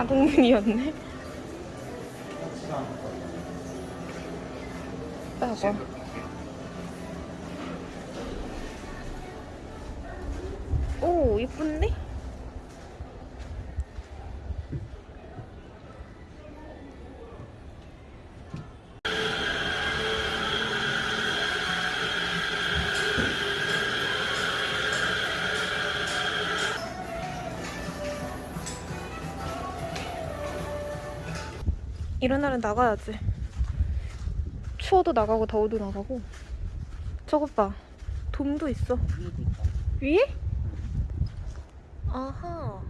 자동문이었네. 빼봐. 오, 이쁜데? 이런 날은 나가야지. 추워도 나가고 더워도 나가고. 저것 봐. 돔도 있어. 위에? 아하.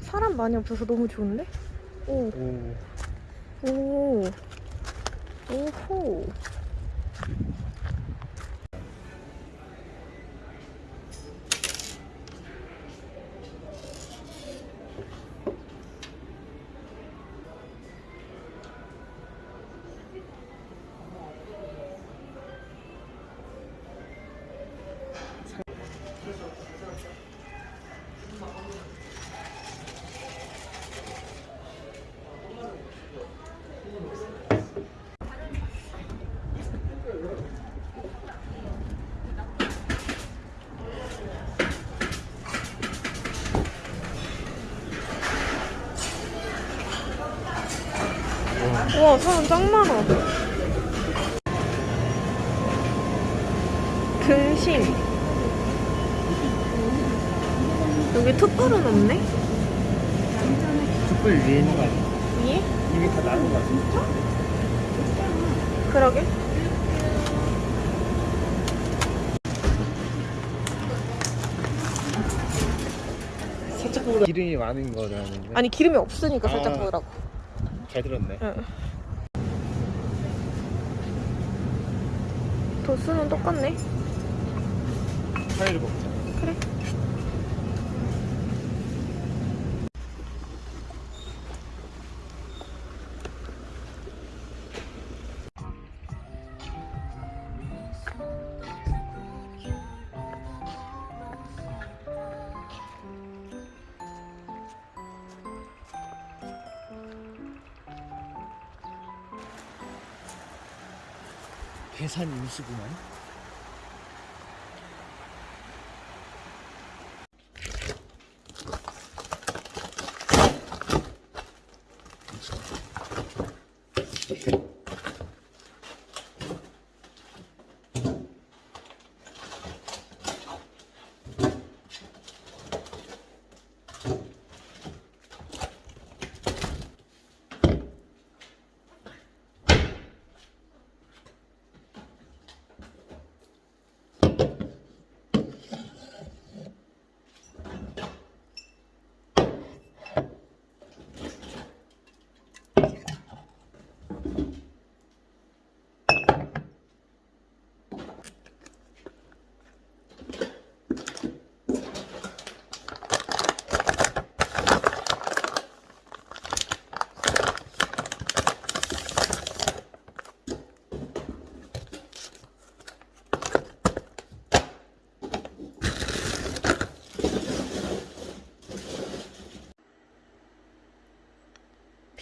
사람 많이 없어서 너무 좋은데? 오, 오, 오, 오호. 와, 사람 짱 많아. 등심. 여기 툭불은 없네? 촛불 위에 있는 거 아니야? 위에? 이미 다 나온 거 같아. 그러게. 살짝 보다 기름이 많은 거라는 아니, 기름이 없으니까 살짝 아. 보이라고. 잘 들었네. 응. 도수는 똑같네. 파이를 먹자. 그래. 계산 임수구만.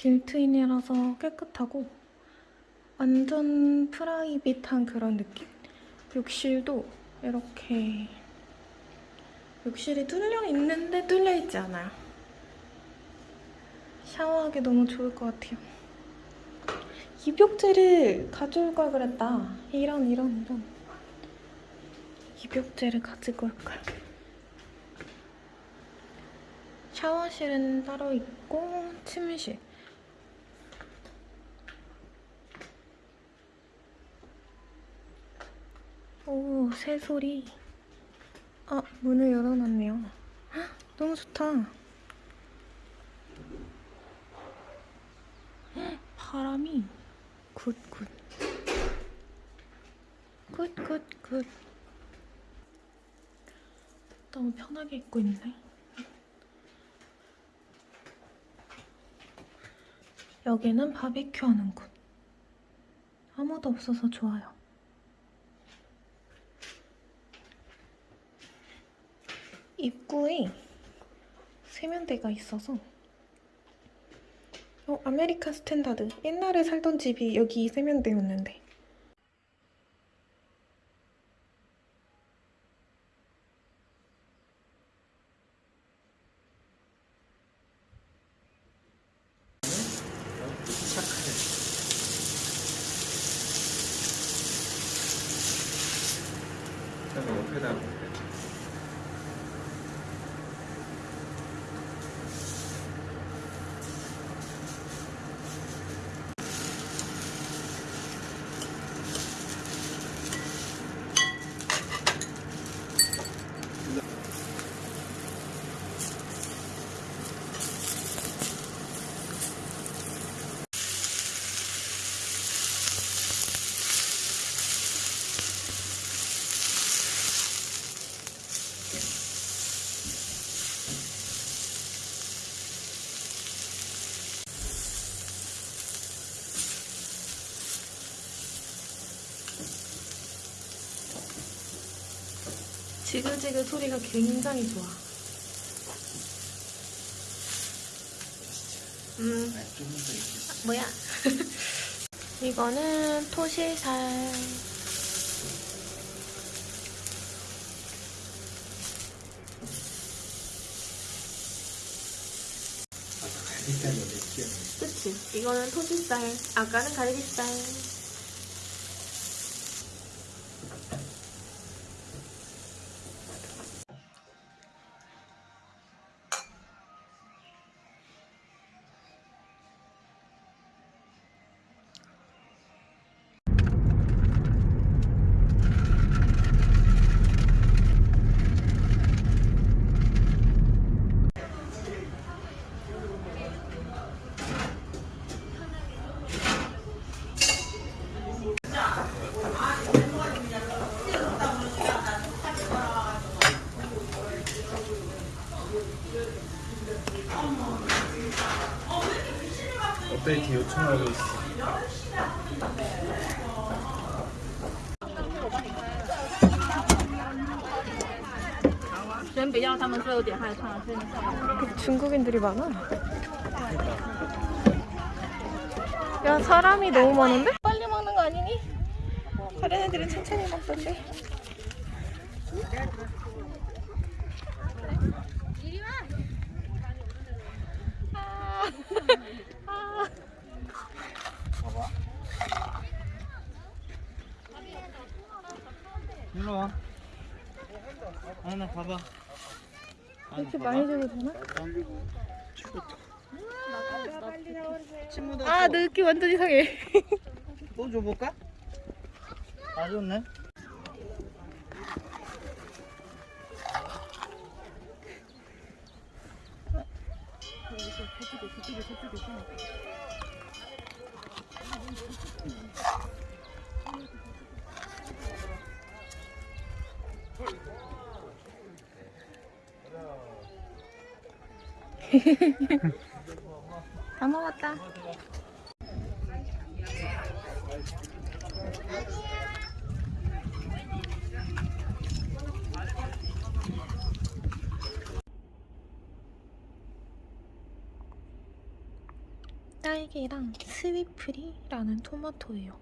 빌트인이라서 깨끗하고 완전 프라이빗한 그런 느낌? 욕실도 이렇게 욕실이 뚫려 있는데 뚫려 있지 않아요. 샤워하기 너무 좋을 것 같아요. 입욕제를 가져올 걸 그랬다. 이런 이런 이런. 입욕제를 가지고 올 걸. 샤워실은 따로 있고 침실. 오, 새소리. 아, 문을 열어놨네요. 헉, 너무 좋다. 헉, 바람이 굿굿. 굿굿굿. 너무 편하게 입고 있네. 여기는 바비큐 하는 곳. 아무도 없어서 좋아요. 입구에 세면대가 있어서 어, American Standard. 옛날에 살던 집이 여기 세면대였는데. 시작하네. 그다음에 옆에다 볼게. 지글지글 소리가 굉장히 좋아. 음. 뭐야? 이거는 토실살. 그치? 이거는 토실살. 아까는 갈비살. 요청하고 있어. 중국인들이 많아. 그러니까. 야, 사람이 너무 많은데? 봐봐. 이렇게 많이 줘도 되나? 친구들 아, 느낌 완전 이상해. 또 줘볼까? 아 좋네. 다 먹었다. 딸기랑 스위프리라는 토마토예요.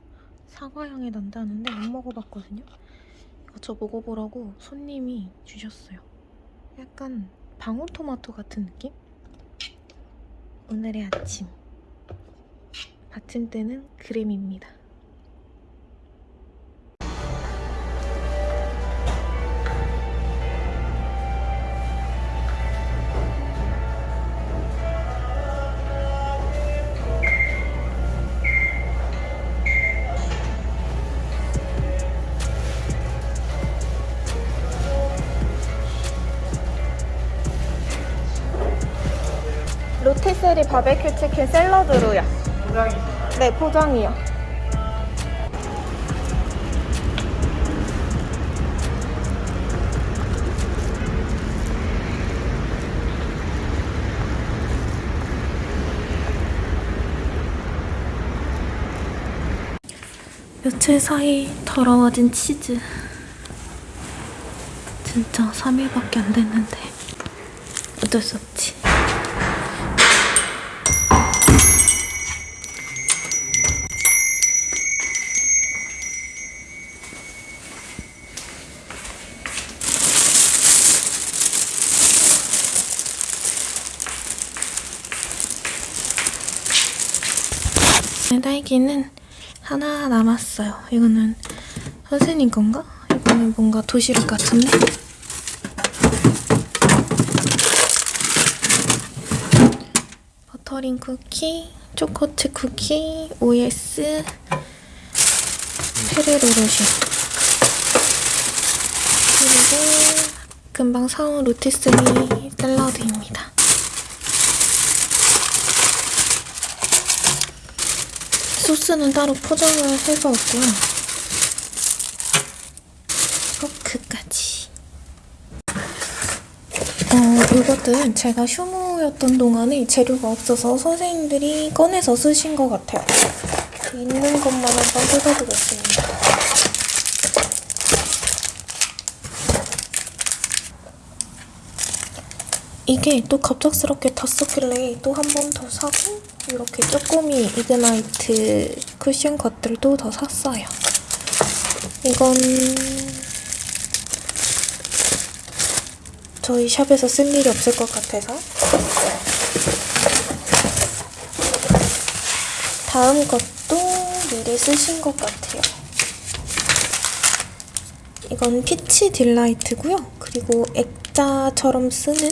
사과 향이 난다는데 안 먹어봤거든요. 이거 저 먹어보라고 손님이 주셨어요. 약간 방울토마토 같은 느낌? 오늘의 아침. 받침대는 그램입니다. 샐러드로요. 네, 포장이요. 며칠 사이 더러워진 치즈. 진짜 3일밖에 안 됐는데 어쩔 수 없지. 딸기는 하나 남았어요. 이거는 선생님 건가? 이거는 뭔가 도시락 같은데? 버터링 쿠키, 초코칩 쿠키, OS, 페레로로슈 그리고 금방 사온 로티스리 샐러드입니다. 소스는 따로 포장을 해서 왔고요. 포크까지. 어, 이것들은 제가 휴무였던 동안에 재료가 없어서 선생님들이 꺼내서 쓰신 것 같아요. 있는 것만 한번 뜯어보겠습니다. 이게 또 갑작스럽게 다 썼길래 또 한 번 더 사고 이렇게 쪼꼬미 이그나이트 쿠션 것들도 더 샀어요. 이건 저희 샵에서 쓸 일이 없을 것 같아서 다음 것도 미리 쓰신 것 같아요. 이건 피치 딜라이트고요. 그리고 액자처럼 쓰는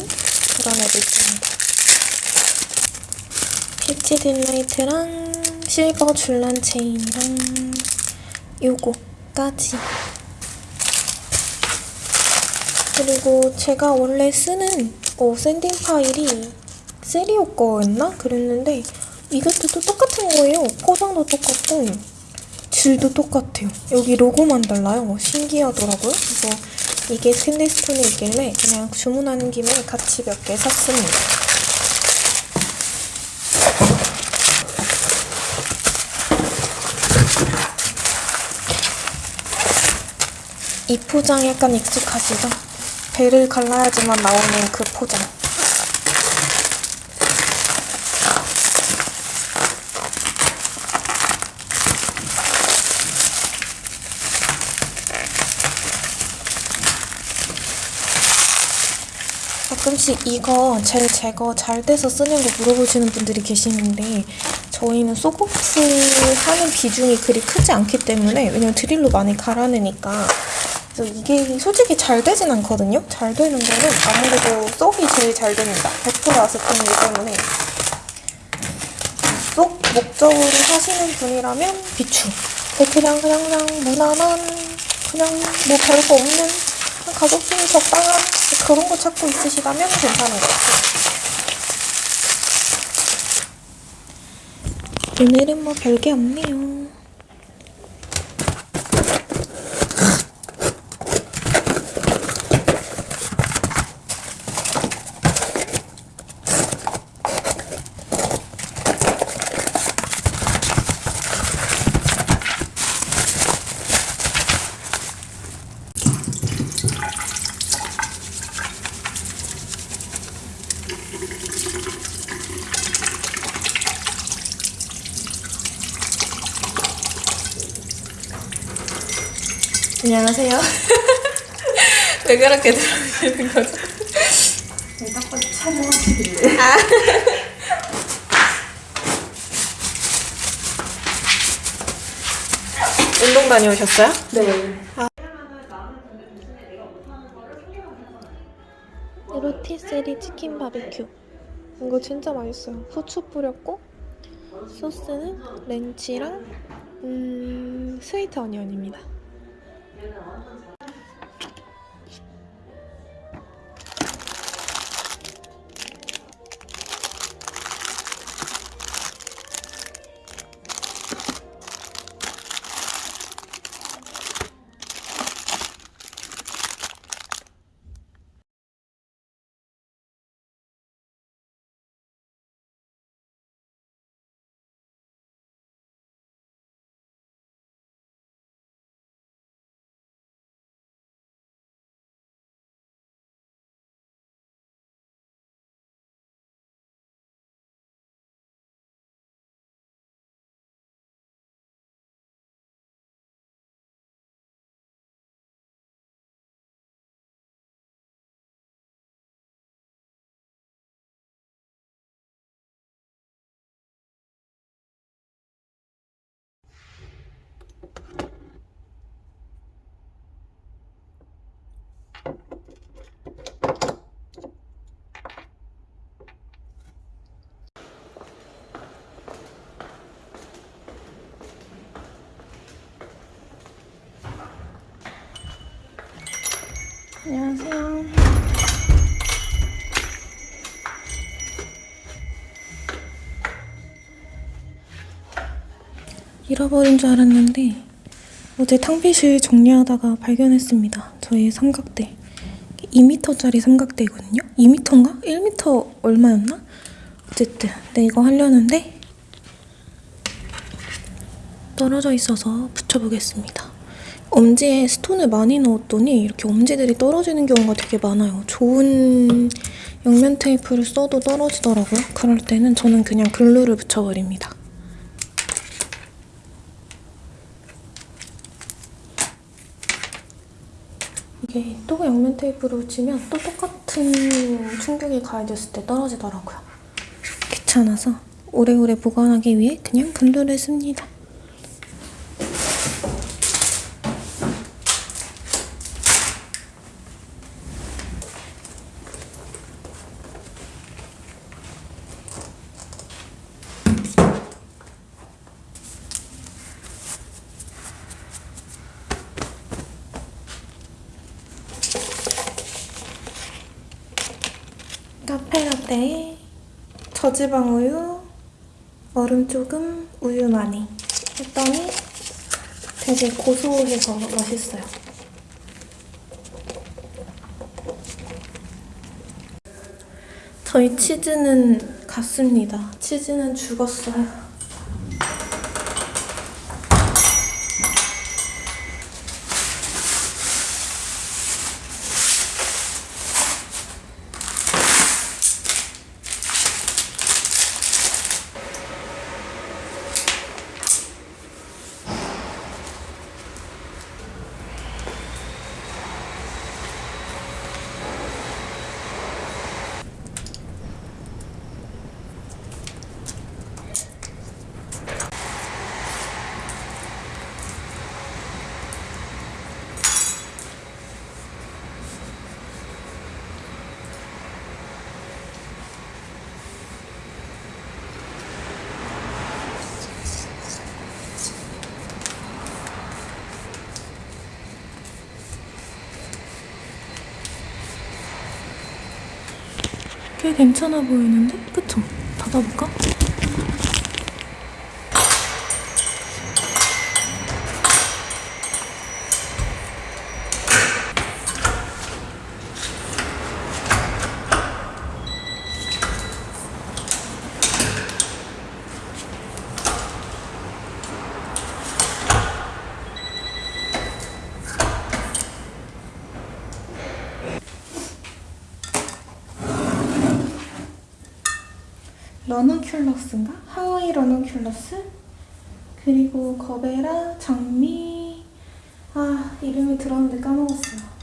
얘도 있습니다. peach delight랑 실버 줄란 체인이랑 요거까지. 그리고 제가 원래 쓰는 어, sanding file이 세리오 거였나? 그랬는데 이것도 똑같은 거예요. 포장도 똑같고 질도 똑같아요. 여기 로고만 달라요. 신기하더라고요. 그래서 이게 스테인리스톤에 있길래 그냥 주문하는 김에 같이 몇 개 샀습니다. 이 포장 약간 익숙하시죠? 배를 갈라야지만 나오는 그 포장. 가끔씩 이거 젤 제거 잘 돼서 쓰는 거 물어보시는 분들이 계시는데 저희는 soak off 하는 비중이 그리 크지 않기 때문에 왜냐면 드릴로 많이 갈아내니까 그래서 이게 솔직히 잘 되진 않거든요. 잘 되는 거는 아무래도 soak이 제일 잘 됩니다. 100% 아세톤이기 때문에 soak 목적으로 하시는 분이라면 비추 그냥 그냥 그냥 무난한 그냥 뭐 별거 없는 가격대이 적당한 그런 거 찾고 있으시다면 괜찮은 것 같아요. 오늘은 뭐 별게 없네요. 안녕하세요. 왜 그렇게 들어오시는 거죠? 자꾸 촬영하시길래. 운동 다녀오셨어요? 네. 로티세리 치킨 바비큐. 이거 진짜 맛있어요. 후추 뿌렸고 소스는 렌치랑 음, 스위트 어니언입니다. 얘는 완전 안녕하세요. 잃어버린 줄 알았는데 어제 탕비실 정리하다가 발견했습니다. 저희 삼각대. 2m짜리 삼각대거든요. 2m인가? 1m 얼마였나? 어쨌든 네 이거 하려는데 떨어져 있어서 붙여보겠습니다. 엄지에 스톤을 많이 넣었더니 이렇게 엄지들이 떨어지는 경우가 되게 많아요. 좋은 양면 테이프를 써도 떨어지더라고요. 그럴 때는 저는 그냥 글루를 붙여버립니다. 이게 또 양면 테이프로 붙이면 또 똑같은 충격이 가해졌을 때 떨어지더라고요. 귀찮아서 오래오래 보관하기 위해 그냥 글루를 씁니다. 카페라떼에 저지방 우유, 얼음 조금, 우유 많이 했더니 되게 고소해서 맛있어요. 저희 치즈는 갔습니다. 치즈는 죽었어요. 꽤 괜찮아 보이는데? 그쵸? 닫아볼까? 러넌큘러스인가? 하와이 러넌큘러스? 그리고 거베라, 장미 아 이름이 들었는데 까먹었어요